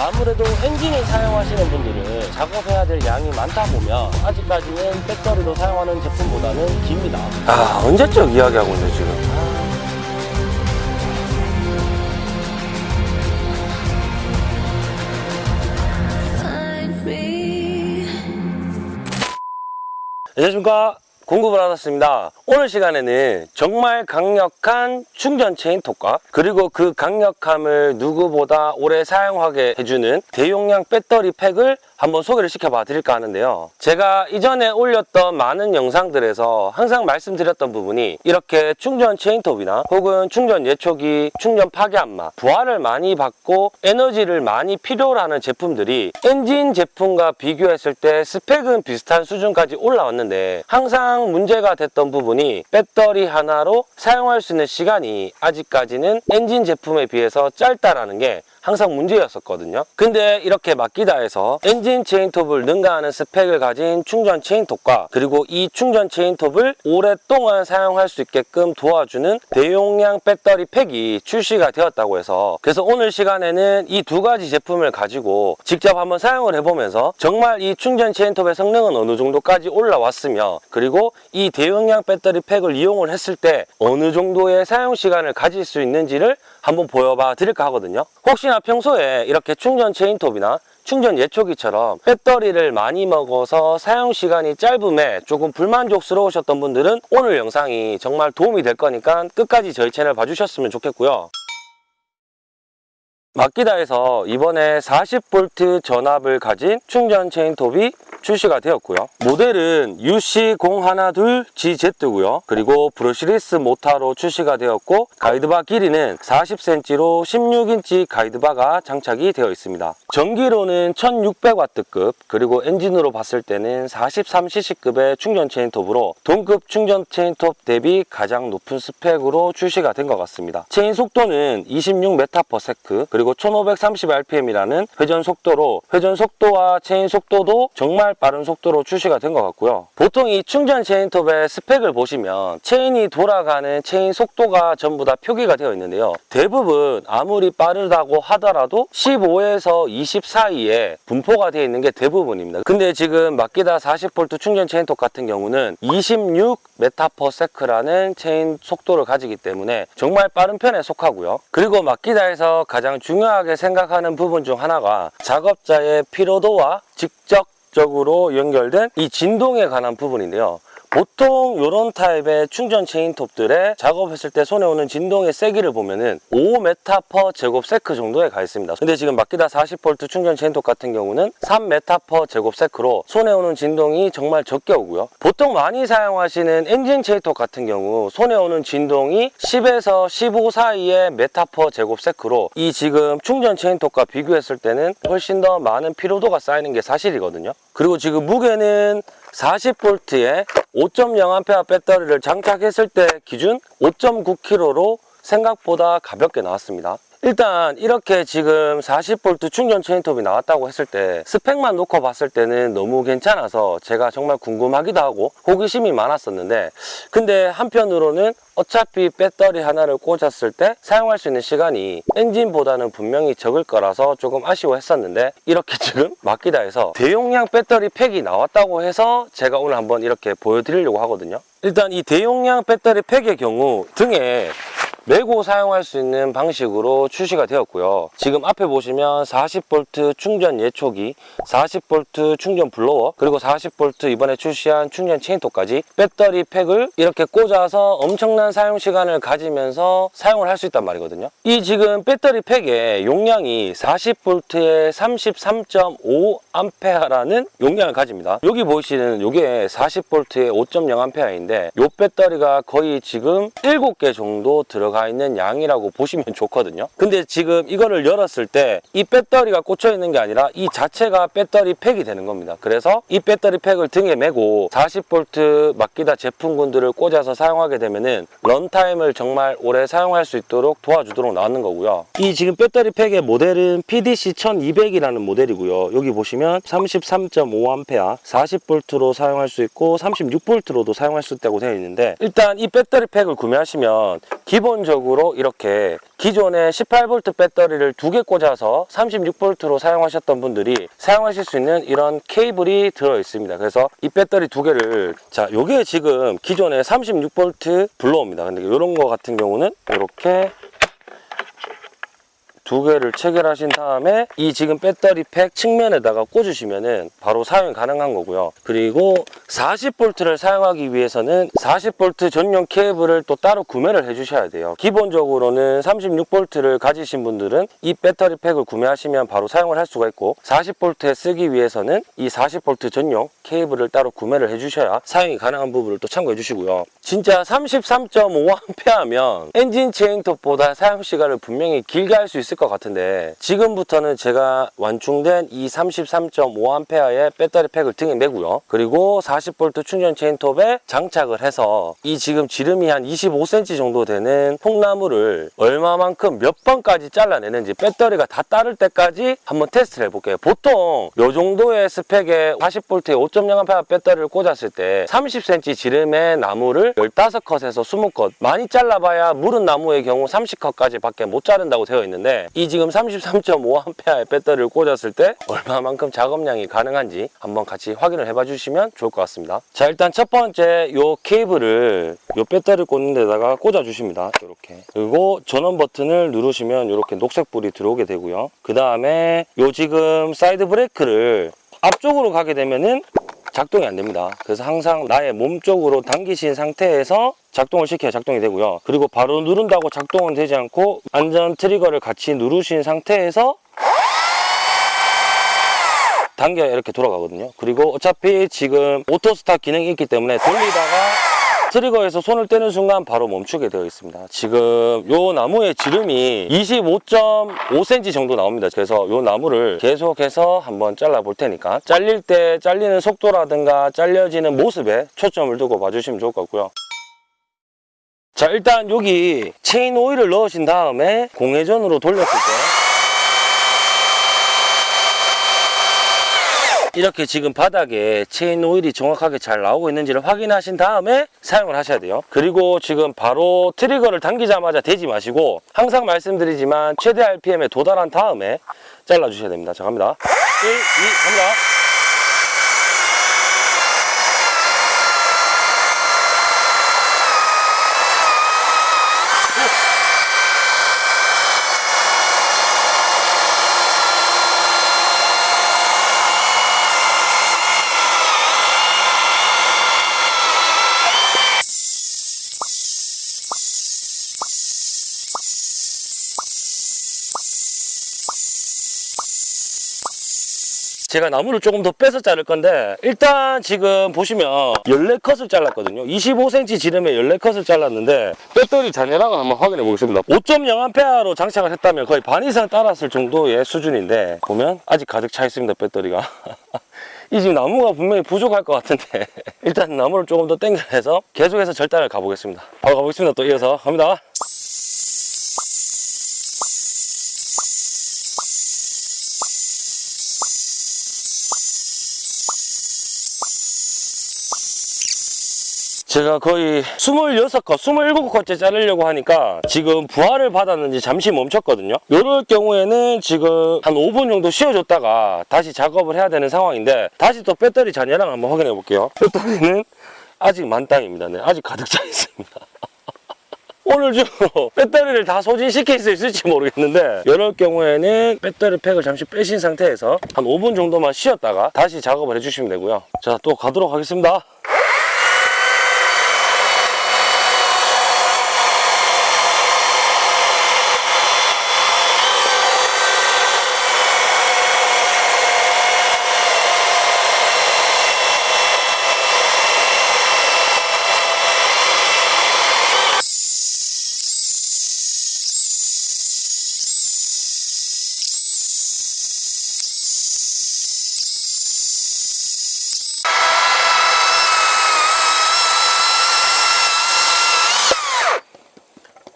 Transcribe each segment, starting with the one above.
아무래도 엔진을 사용하시는 분들은 작업해야 될 양이 많다 보면 아직까지는 배터리로 사용하는 제품보다는 깁니다. 아 언제적 이야기하고 있네 지금. 안녕하십니까 공급을 받았습니다. 오늘 시간에는 정말 강력한 충전 체인 톱과 그리고 그 강력함을 누구보다 오래 사용하게 해주는 대용량 배터리 팩을 한번 소개를 시켜봐 드릴까 하는데요. 제가 이전에 올렸던 많은 영상들에서 항상 말씀드렸던 부분이 이렇게 충전 체인톱이나 혹은 충전 예초기, 충전 파괴함마 부하를 많이 받고 에너지를 많이 필요로 하는 제품들이 엔진 제품과 비교했을 때 스펙은 비슷한 수준까지 올라왔는데 항상 문제가 됐던 부분이 배터리 하나로 사용할 수 있는 시간이 아직까지는 엔진 제품에 비해서 짧다라는 게 항상 문제였었거든요. 근데 이렇게 마키다에서 엔진 체인톱을 능가하는 스펙을 가진 충전 체인톱과 그리고 이 충전 체인톱을 오랫동안 사용할 수 있게끔 도와주는 대용량 배터리 팩이 출시가 되었다고 해서 그래서 오늘 시간에는 이 두 가지 제품을 가지고 직접 한번 사용을 해보면서 정말 이 충전 체인톱의 성능은 어느 정도까지 올라왔으며 그리고 이 대용량 배터리 팩을 이용을 했을 때 어느 정도의 사용 시간을 가질 수 있는지를 한번 보여봐 드릴까 하거든요. 혹시나 평소에 이렇게 충전 체인톱이나 충전 예초기처럼 배터리를 많이 먹어서 사용 시간이 짧음에 조금 불만족스러우셨던 분들은 오늘 영상이 정말 도움이 될 거니까 끝까지 저희 채널 봐주셨으면 좋겠고요 마키다에서 이번에 40V 전압을 가진 충전 체인톱이 출시가 되었고요. 모델은 UC012GZ고요. 그리고 brushless 모타로 출시가 되었고 가이드바 길이는 40cm로 16인치 가이드바가 장착이 되어 있습니다. 전기로는 1600W급 그리고 엔진으로 봤을 때는 43cc급의 충전 체인톱으로 동급 충전 체인톱 대비 가장 높은 스펙으로 출시가 된 것 같습니다. 체인 속도는 26m/s 그리고 1530rpm이라는 회전 속도로 회전 속도와 체인 속도도 정말 빠른 속도로 출시가 된 것 같고요. 보통 이 충전 체인톱의 스펙을 보시면 체인이 돌아가는 체인 속도가 전부 다 표기가 되어 있는데요. 대부분 아무리 빠르다고 하더라도 15에서 20 사이에 분포가 되어 있는 게 대부분입니다. 근데 지금 마키다 40V 충전 체인톱 같은 경우는 26m/s라는 체인 속도를 가지기 때문에 정말 빠른 편에 속하고요. 그리고 마키다에서 가장 중요하게 생각하는 부분 중 하나가 작업자의 피로도와 직접적으로 연결된 이 진동에 관한 부분인데요. 보통 이런 타입의 충전 체인톱들에 작업했을 때 손에 오는 진동의 세기를 보면은 5m per 제곱 sec 정도에 가 있습니다. 근데 지금 마키다 40V 충전 체인톱 같은 경우는 3m per 제곱 sec로 손에 오는 진동이 정말 적게 오고요. 보통 많이 사용하시는 엔진 체인톱 같은 경우 손에 오는 진동이 10에서 15 사이의 메타 per 제곱 sec로 이 지금 충전 체인톱과 비교했을 때는 훨씬 더 많은 피로도가 쌓이는 게 사실이거든요. 그리고 지금 무게는 40V에 5.0A 배터리를 장착했을 때 기준 5.9kg로 생각보다 가볍게 나왔습니다. 일단 이렇게 지금 40V 충전 체인톱이 나왔다고 했을 때 스펙만 놓고 봤을 때는 너무 괜찮아서 제가 정말 궁금하기도 하고 호기심이 많았었는데 근데 한편으로는 어차피 배터리 하나를 꽂았을 때 사용할 수 있는 시간이 엔진보다는 분명히 적을 거라서 조금 아쉬워했었는데 이렇게 지금 마키다에서 대용량 배터리 팩이 나왔다고 해서 제가 오늘 한번 이렇게 보여드리려고 하거든요. 일단 이 대용량 배터리 팩의 경우 등에 메고 사용할 수 있는 방식으로 출시가 되었고요. 지금 앞에 보시면 40V 충전 예초기 40V 충전 블로워 그리고 40V 이번에 출시한 충전 체인톱까지 배터리 팩을 이렇게 꽂아서 엄청난 사용 시간을 가지면서 사용을 할 수 있단 말이거든요. 이 지금 배터리 팩의 용량이 40V에 33.5A라는 용량을 가집니다. 여기 보시는 이게 40V에 5.0A인데 이 배터리가 거의 지금 7개 정도 들어 가 있는 양이라고 보시면 좋거든요. 근데 지금 이거를 열었을 때 이 배터리가 꽂혀 있는 게 아니라 이 자체가 배터리 팩이 되는 겁니다. 그래서 이 배터리 팩을 등에 메고 40V 마키다 제품군들을 꽂아서 사용하게 되면은 런타임을 정말 오래 사용할 수 있도록 도와주도록 나왔는 거고요. 이 지금 배터리 팩의 모델은 PDC1200이라는 모델이고요. 여기 보시면 33.5A 40V로 사용할 수 있고 36V로도 사용할 수 있다고 되어 있는데 일단 이 배터리 팩을 구매하시면 기본 기본적으로 이렇게 기존에 18V 배터리를 두 개 꽂아서 36V로 사용하셨던 분들이 사용하실 수 있는 이런 케이블이 들어 있습니다. 그래서 이 배터리 두 개를 자, 요게 지금 기존에 36V 블로어입니다. 근데 이런 거 같은 경우는 이렇게 두 개를 체결하신 다음에 이 지금 배터리 팩 측면에다가 꽂으시면 은 바로 사용이 가능한 거고요. 그리고 40V를 사용하기 위해서는 40V 전용 케이블을 또 따로 구매를 해 주셔야 돼요. 기본적으로는 36V를 가지신 분들은 이 배터리 팩을 구매하시면 바로 사용을 할 수가 있고 40V에 쓰기 위해서는 이 40V 전용 케이블을 따로 구매를 해 주셔야 사용이 가능한 부분을 또 참고해 주시고요. 진짜 33.5A면 엔진 체인톱보다 사용 시간을 분명히 길게 할 수 있을 것 같은데 지금부터는 제가 완충된 이 33.5A의 배터리 팩을 등에 매고요. 그리고 40V 충전 체인톱에 장착을 해서 이 지금 지름이 한 25cm 정도 되는 통나무를 얼마만큼 몇 번까지 잘라내는지 배터리가 다 따를 때까지 한번 테스트를 해볼게요. 보통 이 정도의 스펙의 40V의 5.0A 배터리를 꽂았을 때 30cm 지름의 나무를 15컷에서 20컷 많이 잘라봐야 무른 나무의 경우 30컷까지 밖에 못 자른다고 되어 있는데 이 지금 33.5A의 배터리를 꽂았을 때 얼마만큼 작업량이 가능한지 한번 같이 확인을 해봐 주시면 좋을 것 같습니다. 자 일단 첫 번째 요 케이블을 요 배터리 꽂는 데다가 꽂아 주십니다. 이렇게 그리고 전원 버튼을 누르시면 이렇게 녹색 불이 들어오게 되고요. 그 다음에 요 지금 사이드 브레이크를 앞쪽으로 가게 되면은 작동이 안 됩니다. 그래서 항상 나의 몸 쪽으로 당기신 상태에서 작동을 시켜야 작동이 되고요. 그리고 바로 누른다고 작동은 되지 않고 안전 트리거를 같이 누르신 상태에서 당겨야 이렇게 돌아가거든요. 그리고 어차피 지금 auto stop 기능이 있기 때문에 돌리다가 트리거에서 손을 떼는 순간 바로 멈추게 되어 있습니다. 지금 요 나무의 지름이 25.5cm 정도 나옵니다. 그래서 요 나무를 계속해서 한번 잘라 볼 테니까 잘릴 때 잘리는 속도라든가 잘려지는 모습에 초점을 두고 봐주시면 좋을 것 같고요. 자 일단 여기 체인 오일을 넣으신 다음에 공회전으로 돌렸을 때 이렇게 지금 바닥에 체인 오일이 정확하게 잘 나오고 있는지를 확인하신 다음에 사용을 하셔야 돼요. 그리고 지금 바로 트리거를 당기자마자 대지 마시고 항상 말씀드리지만 최대 RPM에 도달한 다음에 잘라주셔야 됩니다. 자 갑니다. 1, 2, 갑니다. 제가 나무를 조금 더 빼서 자를 건데 일단 지금 보시면 14컷을 잘랐거든요. 25cm 지름에 14컷을 잘랐는데 배터리 잔여량을 한번 확인해 보겠습니다. 5.0A로 장착을 했다면 거의 반 이상 따랐을 정도의 수준인데 보면 아직 가득 차 있습니다 배터리가. 이 지금 나무가 분명히 부족할 것 같은데 일단 나무를 조금 더 당겨내서 계속해서 절단을 가보겠습니다. 바로 가보겠습니다 또 이어서 갑니다 제가 거의 26컷, 27컷째 자르려고 하니까 지금 부하를 받았는지 잠시 멈췄거든요. 이럴 경우에는 지금 한 5분 정도 쉬어줬다가 다시 작업을 해야 되는 상황인데 다시 또 배터리 잔여량 한번 확인해 볼게요. 배터리는 아직 만땅입니다. 네, 아직 가득 차 있습니다. 오늘 중 배터리를 다 소진시킬 수 있을지 모르겠는데 이럴 경우에는 배터리 팩을 잠시 빼신 상태에서 한 5분 정도만 쉬었다가 다시 작업을 해주시면 되고요. 자, 또 가도록 하겠습니다.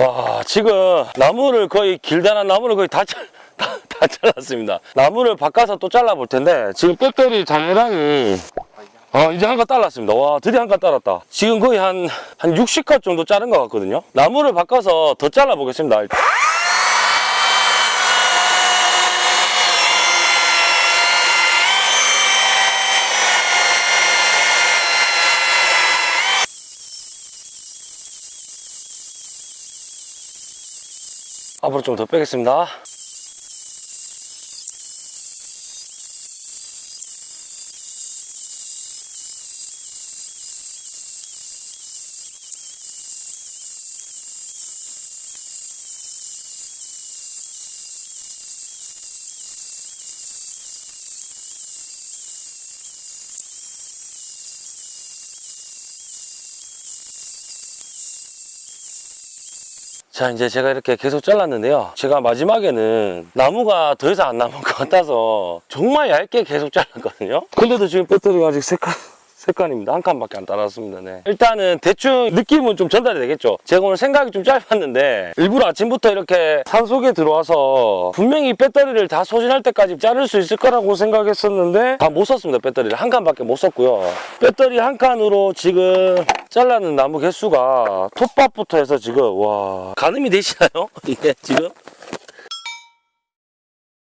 와 지금 나무를 거의 길다란 나무를 거의 다, 잘- 다, 다 잘랐습니다 나무를 바꿔서 또 잘라 볼 텐데 지금 배터리 잔여량이 아, 이제 한칸 달랐습니다. 와, 드디어 한칸 달았다. 지금 거의 한, 한 60컷 정도 자른 것 같거든요. 나무를 바꿔서 더 잘라보겠습니다. 앞으로 좀 더 빼겠습니다. 자 이제 제가 이렇게 계속 잘랐는데요. 제가 마지막에는 나무가 더 이상 안 남은 것 같아서 정말 얇게 계속 잘랐거든요. 근데도 지금 배터리가 아직 색깔 3칸입니다. 한 칸밖에 안 따랐습니다. 네. 일단은 대충 느낌은 좀 전달이 되겠죠. 제가 오늘 생각이 좀 짧았는데 일부러 아침부터 이렇게 산속에 들어와서 분명히 배터리를 다 소진할 때까지 자를 수 있을 거라고 생각했었는데 다 못 썼습니다. 배터리를 한 칸밖에 못 썼고요. 배터리 한 칸으로 지금 잘라는 나무 개수가 톱밥부터 해서 지금 와 가늠이 되시나요? 이게 예, 지금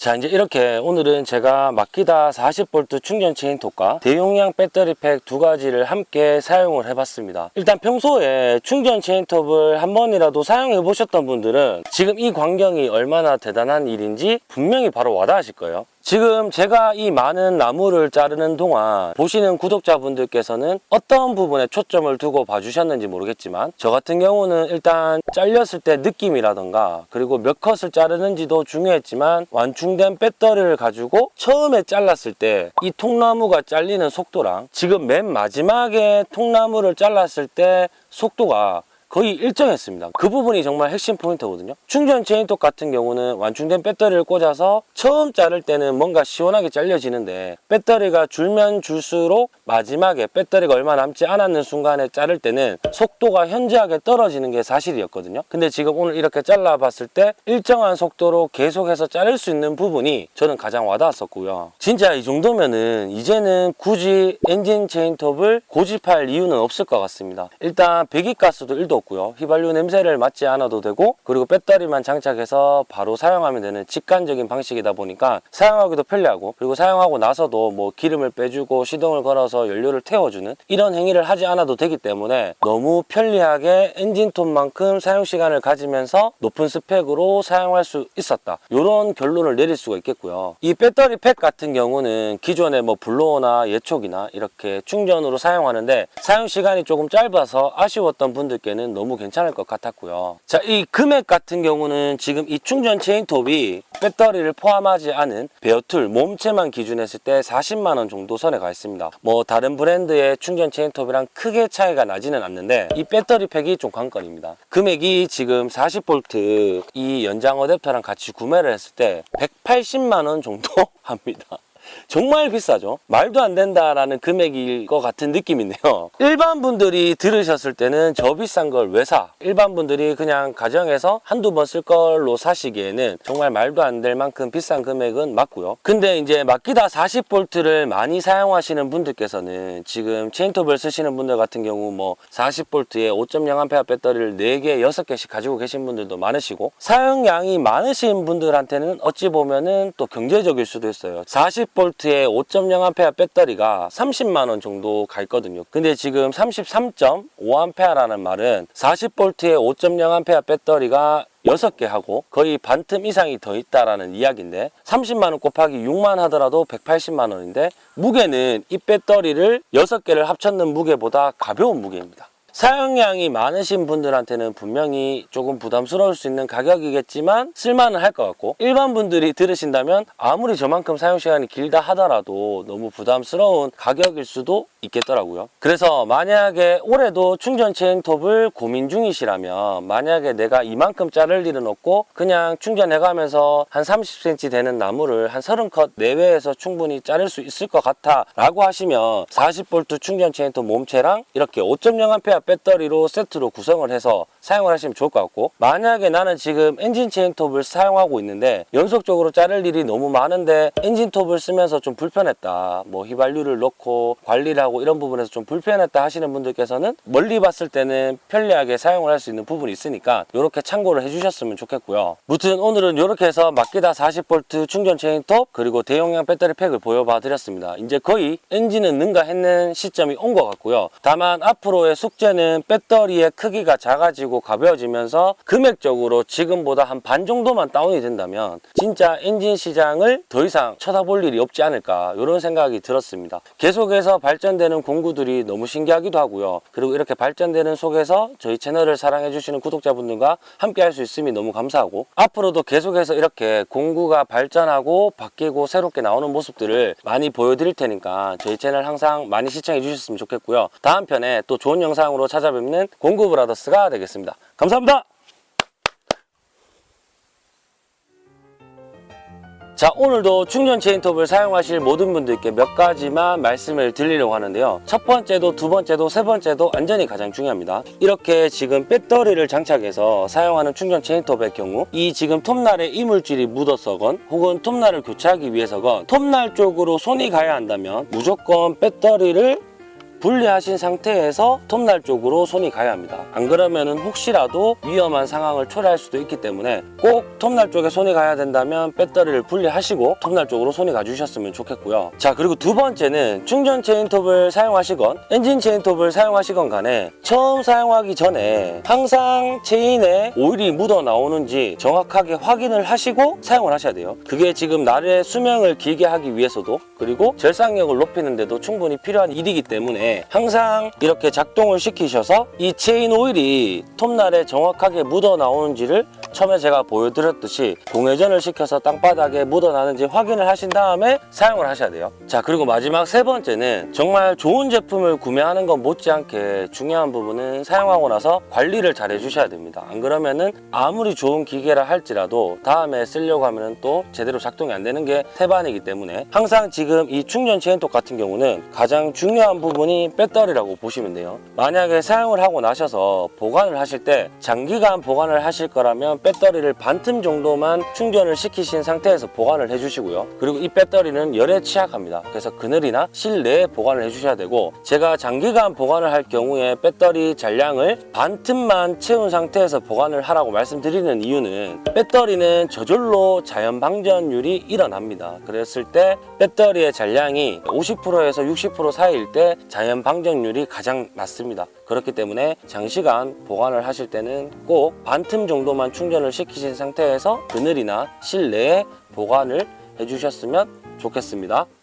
자 이제 이렇게 오늘은 제가 마키다 40V 충전 체인톱과 대용량 배터리 팩 두 가지를 함께 사용을 해봤습니다. 일단 평소에 충전 체인톱을 한 번이라도 사용해 보셨던 분들은 지금 이 광경이 얼마나 대단한 일인지 분명히 바로 와닿으실 거예요 지금 제가 이 많은 나무를 자르는 동안 보시는 구독자분들께서는 어떤 부분에 초점을 두고 봐주셨는지 모르겠지만 저 같은 경우는 일단 잘렸을 때 느낌이라던가 그리고 몇 컷을 자르는지도 중요했지만 완충된 배터리를 가지고 처음에 잘랐을 때 이 통나무가 잘리는 속도랑 지금 맨 마지막에 통나무를 잘랐을 때 속도가 거의 일정했습니다. 그 부분이 정말 핵심 포인트거든요. 충전 체인톱 같은 경우는 완충된 배터리를 꽂아서 처음 자를 때는 뭔가 시원하게 잘려지는데 배터리가 줄면 줄수록 마지막에 배터리가 얼마 남지 않았는 순간에 자를 때는 속도가 현저하게 떨어지는 게 사실이었거든요. 근데 지금 오늘 이렇게 잘라봤을 때 일정한 속도로 계속해서 자를 수 있는 부분이 저는 가장 와닿았었고요. 진짜 이 정도면은 이제는 굳이 엔진 체인톱을 고집할 이유는 없을 것 같습니다. 일단 배기가스도 1도 없고요. 휘발유 냄새를 맡지 않아도 되고 그리고 배터리만 장착해서 바로 사용하면 되는 직관적인 방식이다 보니까 사용하기도 편리하고 그리고 사용하고 나서도 뭐 기름을 빼주고 시동을 걸어서 연료를 태워주는 이런 행위를 하지 않아도 되기 때문에 너무 편리하게 엔진톱만큼 사용 시간을 가지면서 높은 스펙으로 사용할 수 있었다. 이런 결론을 내릴 수가 있겠고요. 이 배터리 팩 같은 경우는 기존의 뭐 블로어나 예초기나 이렇게 충전으로 사용하는데 사용 시간이 조금 짧아서 아쉬웠던 분들께는 너무 괜찮을 것 같았고요. 자, 이 금액 같은 경우는 지금 이 충전 체인톱이 배터리를 포함하지 않은 bare tool 몸체만 기준했을 때 40만 원 정도 선에 가 있습니다. 뭐 다른 브랜드의 충전 체인톱이랑 크게 차이가 나지는 않는데 이 배터리 팩이 좀 관건입니다. 금액이 지금 40V 이 연장 어댑터랑 같이 구매를 했을 때 180만 원 정도 합니다. 정말 비싸죠. 말도 안 된다라는 금액일 것 같은 느낌인데요. 일반 분들이 들으셨을 때는 저 비싼 걸 왜 사? 일반 분들이 그냥 가정에서 한두 번 쓸 걸로 사시기에는 정말 말도 안 될 만큼 비싼 금액은 맞고요. 근데 이제 마키다 40V를 많이 사용하시는 분들께서는 지금 체인톱을 쓰시는 분들 같은 경우 뭐 40V에 5.0A 배터리를 4개, 6개씩 가지고 계신 분들도 많으시고 사용량이 많으신 분들한테는 어찌 보면은 또 경제적일 수도 있어요. 40V 5.0A 배터리가 30만 원 정도 가 있거든요. 근데 지금 33.5A라는 말은 40V에 5.0A 배터리가 6개 하고 거의 반틈 이상이 더 있다라는 이야기인데 30만 원 곱하기 6만 하더라도 180만 원인데 무게는 이 배터리를 6개를 합쳤는 무게보다 가벼운 무게입니다. 사용량이 많으신 분들한테는 분명히 조금 부담스러울 수 있는 가격이겠지만 쓸만은 할 것 같고 일반 분들이 들으신다면 아무리 저만큼 사용시간이 길다 하더라도 너무 부담스러운 가격일 수도 있겠더라고요. 그래서 만약에 올해도 충전 체인톱을 고민 중이시라면 만약에 내가 이만큼 자를 일은 없고 그냥 충전해가면서 한 30cm 되는 나무를 한 30컷 내외에서 충분히 자를 수 있을 것 같아 라고 하시면 40V 충전 체인톱 몸체랑 이렇게 5.0A 배터리로 세트로 구성을 해서 사용을 하시면 좋을 것 같고 만약에 나는 지금 엔진 체인톱을 사용하고 있는데 연속적으로 자를 일이 너무 많은데 엔진톱을 쓰면서 좀 불편했다 뭐 휘발유를 넣고 관리를 하고 이런 부분에서 좀 불편했다 하시는 분들께서는 멀리 봤을 때는 편리하게 사용을 할 수 있는 부분이 있으니까 이렇게 참고를 해주셨으면 좋겠고요. 무튼 오늘은 이렇게 해서 마키다 40V 충전 체인톱 그리고 대용량 배터리 팩을 보여봐 드렸습니다. 이제 거의 엔진은 능가했는 시점이 온 것 같고요. 다만 앞으로의 숙제 는 배터리의 크기가 작아지고 가벼워지면서 금액적으로 지금보다 한 반 정도만 다운이 된다면 진짜 엔진 시장을 더 이상 쳐다볼 일이 없지 않을까 이런 생각이 들었습니다. 계속해서 발전되는 공구들이 너무 신기하기도 하고요. 그리고 이렇게 발전되는 속에서 저희 채널을 사랑해 주시는 구독자분들과 함께 할 수 있음이 너무 감사하고 앞으로도 계속해서 이렇게 공구가 발전하고 바뀌고 새롭게 나오는 모습들을 많이 보여드릴 테니까 저희 채널 항상 많이 시청해 주셨으면 좋겠고요. 다음 편에 또 좋은 영상으로 찾아뵙는 공구 브라더스가 되겠습니다. 감사합니다. 자 오늘도 충전 체인톱을 사용하실 모든 분들께 몇 가지만 말씀을 드리려고 하는데요. 첫 번째도 두 번째도 세 번째도 안전이 가장 중요합니다. 이렇게 지금 배터리를 장착해서 사용하는 충전 체인톱의 경우 이 지금 톱날에 이물질이 묻어서건 혹은 톱날을 교체하기 위해서건 톱날 쪽으로 손이 가야 한다면 무조건 배터리를 분리하신 상태에서 톱날 쪽으로 손이 가야 합니다. 안 그러면은 혹시라도 위험한 상황을 초래할 수도 있기 때문에 꼭 톱날 쪽에 손이 가야 된다면 배터리를 분리하시고 톱날 쪽으로 손이 가주셨으면 좋겠고요. 자 그리고 두 번째는 충전 체인톱을 사용하시건 엔진 체인톱을 사용하시건 간에 처음 사용하기 전에 항상 체인에 오일이 묻어 나오는지 정확하게 확인을 하시고 사용을 하셔야 돼요. 그게 지금 날의 수명을 길게 하기 위해서도 그리고 절삭력을 높이는 데도 충분히 필요한 일이기 때문에 항상 이렇게 작동을 시키셔서 이 체인 오일이 톱날에 정확하게 묻어 나오는지를 처음에 제가 보여드렸듯이 공회전을 시켜서 땅바닥에 묻어 나는지 확인을 하신 다음에 사용을 하셔야 돼요. 자 그리고 마지막 세 번째는 정말 좋은 제품을 구매하는 것 못지않게 중요한 부분은 사용하고 나서 관리를 잘 해주셔야 됩니다. 안 그러면은 아무리 좋은 기계라 할지라도 다음에 쓰려고 하면 또 제대로 작동이 안 되는 게 태반이기 때문에 항상 지금 이 충전 체인톱 같은 경우는 가장 중요한 부분이 배터리라고 보시면 돼요. 만약에 사용을 하고 나셔서 보관을 하실 때 장기간 보관을 하실 거라면 배터리를 반틈 정도만 충전을 시키신 상태에서 보관을 해주시고요. 그리고 이 배터리는 열에 취약합니다. 그래서 그늘이나 실내에 보관을 해주셔야 되고 제가 장기간 보관을 할 경우에 배터리 잔량을 반틈만 채운 상태에서 보관을 하라고 말씀드리는 이유는 배터리는 저절로 자연 방전율이 일어납니다. 그랬을 때 배터리의 잔량이 50%에서 60% 사이일 때 자연 방전율이 가장 낮습니다. 그렇기 때문에 장시간 보관을 하실 때는 꼭 반틈 정도만 충전을 시키신 상태에서 그늘이나 실내에 보관을 해주셨으면 좋겠습니다